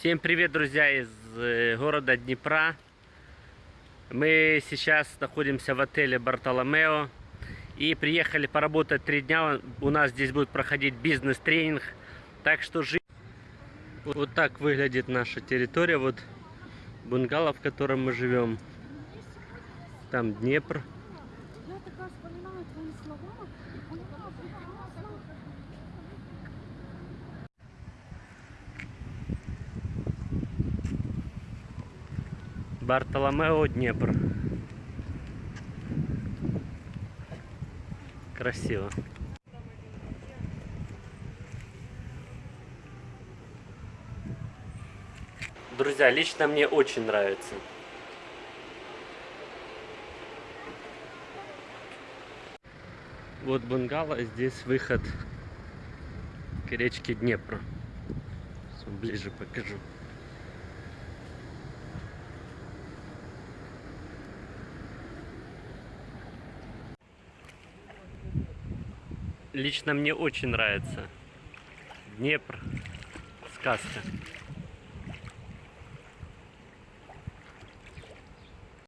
Всем привет, друзья, из э, города Днепра. Мы сейчас находимся в отеле Бартоломео и приехали поработать три дня. У нас здесь будет проходить бизнес-тренинг. Так что жи- Вот так выглядит наша территория. Вот бунгало, в котором мы живем. Там Днепр. Бартоломео, Днепр. Красиво. Друзья, лично мне очень нравится. Вот бунгало, здесь выход к речке Днепр. Ближе покажу. Лично мне очень нравится. Днепр. Сказка.